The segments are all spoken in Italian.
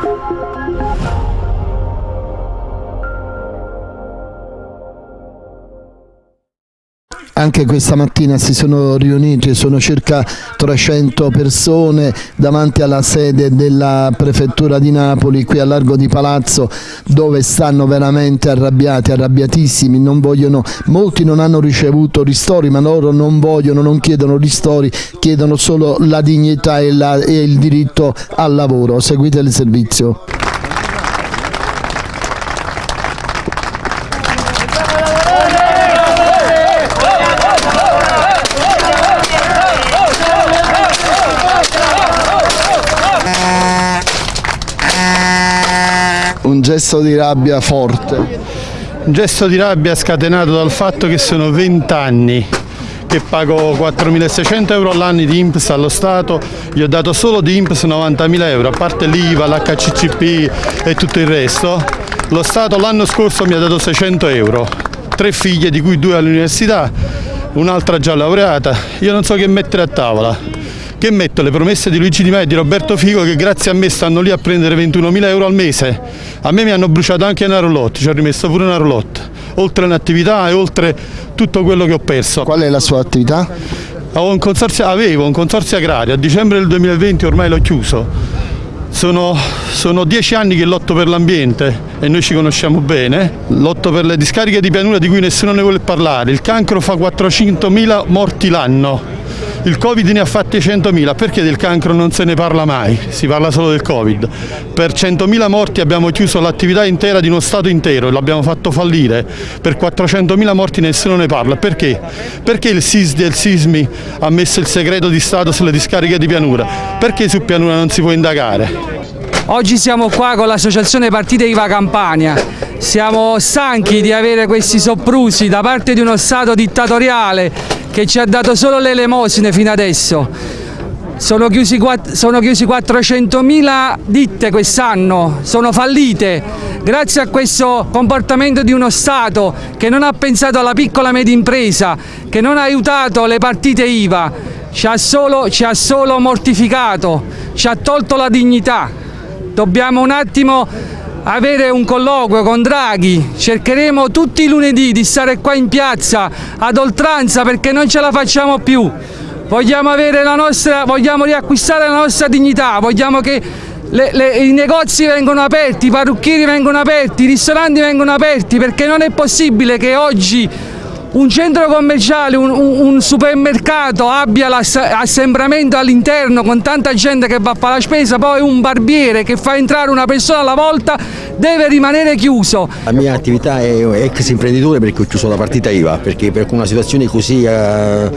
Thank you. Anche questa mattina si sono riuniti, sono circa 300 persone davanti alla sede della prefettura di Napoli, qui a Largo di Palazzo, dove stanno veramente arrabbiati, arrabbiatissimi, non vogliono, molti non hanno ricevuto ristori, ma loro non vogliono, non chiedono ristori, chiedono solo la dignità e, la, e il diritto al lavoro. Seguite il servizio. Un gesto di rabbia forte. Un gesto di rabbia scatenato dal fatto che sono 20 anni che pago 4.600 euro all'anno di INPS allo Stato, gli ho dato solo di INPS 90.000 euro, a parte l'IVA, l'HCCP e tutto il resto. Lo Stato l'anno scorso mi ha dato 600 euro, tre figlie di cui due all'università, un'altra già laureata, io non so che mettere a tavola che metto le promesse di Luigi Di Maio e di Roberto Figo che grazie a me stanno lì a prendere 21.000 euro al mese. A me mi hanno bruciato anche una roulotte, ci ho rimesso pure una roulotte, oltre un'attività e oltre tutto quello che ho perso. Qual è la sua attività? Un avevo un consorzio agrario, a dicembre del 2020 ormai l'ho chiuso. Sono, sono, dieci anni che lotto per l'ambiente e noi ci conosciamo bene, lotto per le discariche di pianura di cui nessuno ne vuole parlare, il cancro fa 400.000 morti l'anno, il Covid ne ha fatti 100.000, perché del cancro non se ne parla mai? Si parla solo del Covid. Per 100.000 morti abbiamo chiuso l'attività intera di uno Stato intero e l'abbiamo fatto fallire. Per 400.000 morti nessuno ne parla. Perché? Perché il SISDI e il SISMI ha messo il segreto di Stato sulle discariche di pianura? Perché su pianura non si può indagare? Oggi siamo qua con l'associazione Partite IVA Campania, siamo stanchi di avere questi soprusi da parte di uno Stato dittatoriale che ci ha dato solo le elemosine fino adesso. Sono chiusi, chiusi 400.000 ditte quest'anno, sono fallite grazie a questo comportamento di uno Stato che non ha pensato alla piccola e media impresa, che non ha aiutato le partite IVA, ci ha solo, ci ha solo mortificato, ci ha tolto la dignità. Dobbiamo un attimo avere un colloquio con Draghi, cercheremo tutti i lunedì di stare qua in piazza ad oltranza perché non ce la facciamo più. Vogliamo, nostra, vogliamo riacquistare la nostra dignità, vogliamo che le, le, i negozi vengono aperti, i parrucchieri vengono aperti, i ristoranti vengono aperti perché non è possibile che oggi un centro commerciale, un, un supermercato abbia l'assembramento all'interno con tanta gente che va a fare la spesa, poi un barbiere che fa entrare una persona alla volta deve rimanere chiuso. La mia attività è ex imprenditore perché ho chiuso la partita IVA, perché per una situazione così eh,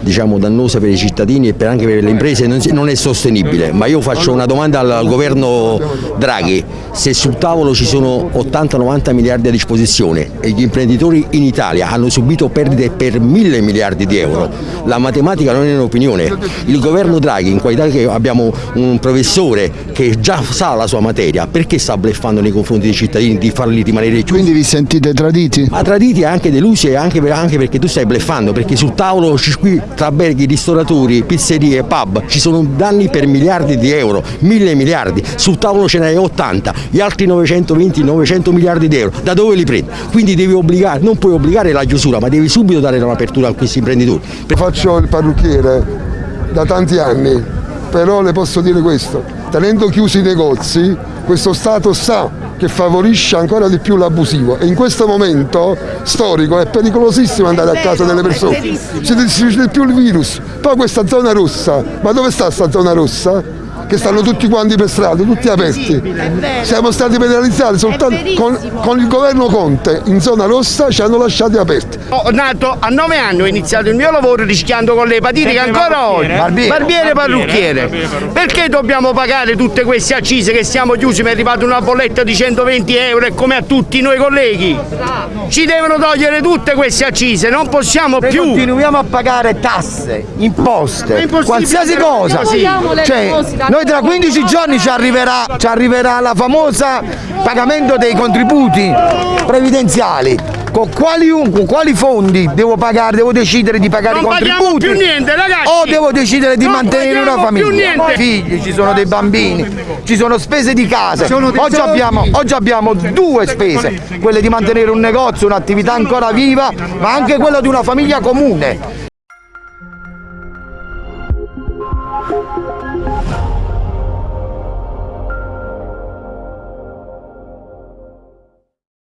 diciamo, dannosa per i cittadini e per anche per le imprese non è sostenibile. Ma io faccio una domanda al governo Draghi, se sul tavolo ci sono 80-90 miliardi a disposizione e gli imprenditori in Italia hanno subito perdite per mille miliardi di euro. La matematica non è un'opinione. Il governo Draghi, in qualità che abbiamo un professore che già sa la sua materia, perché sta bleffando nei confronti dei cittadini di farli rimanere chiusi? Quindi vi sentite traditi? Ma traditi e anche delusi e anche, anche, perché tu stai bleffando, perché sul tavolo qui tra alberghi, ristoratori, pizzerie, pub ci sono danni per miliardi di euro, mille miliardi, sul tavolo ce n'hai 80, gli altri 920, 900 miliardi di euro, da dove li prendi? Quindi devi obbligare, non puoi obbligare la chiusura, ma devi subito dare un'apertura a questi imprenditori. Faccio il parrucchiere da tanti anni, però le posso dire questo, tenendo chiusi i negozi questo Stato sa che favorisce ancora di più l'abusivo. E in questo momento storico è pericolosissimo andare a casa delle persone, si difficile più il virus, poi questa zona rossa, ma dove sta questa zona rossa? Che stanno tutti quanti per strada, tutti aperti. Siamo stati penalizzati soltanto con, con, il governo Conte in zona rossa ci hanno lasciati aperti. Ho nato a nove anni, ho iniziato il mio lavoro rischiando con le epatite che ancora oggi, barbiere, barbiere parrucchiere. Perché dobbiamo pagare tutte queste accise che siamo chiusi, mi è arrivata una bolletta di 120 euro e come a tutti noi colleghi? Ci devono togliere tutte queste accise, non possiamo Noi più. continuiamo a pagare tasse, imposte, qualsiasi cosa. Cioè, noi tra 15 giorni ci arriverà, ci arriverà la famosa pagamento dei contributi previdenziali con quali, con quali fondi devo pagare, devo decidere di pagare Non i contributi più niente, ragazzi. o devo decidere di Non mantenere una famiglia. niente. Figli, ci sono dei bambini, ci sono spese di casa. Oggi abbiamo, oggi abbiamo due spese, quelle di mantenere un negozio, un'attività ancora viva, ma anche quella di una famiglia comune.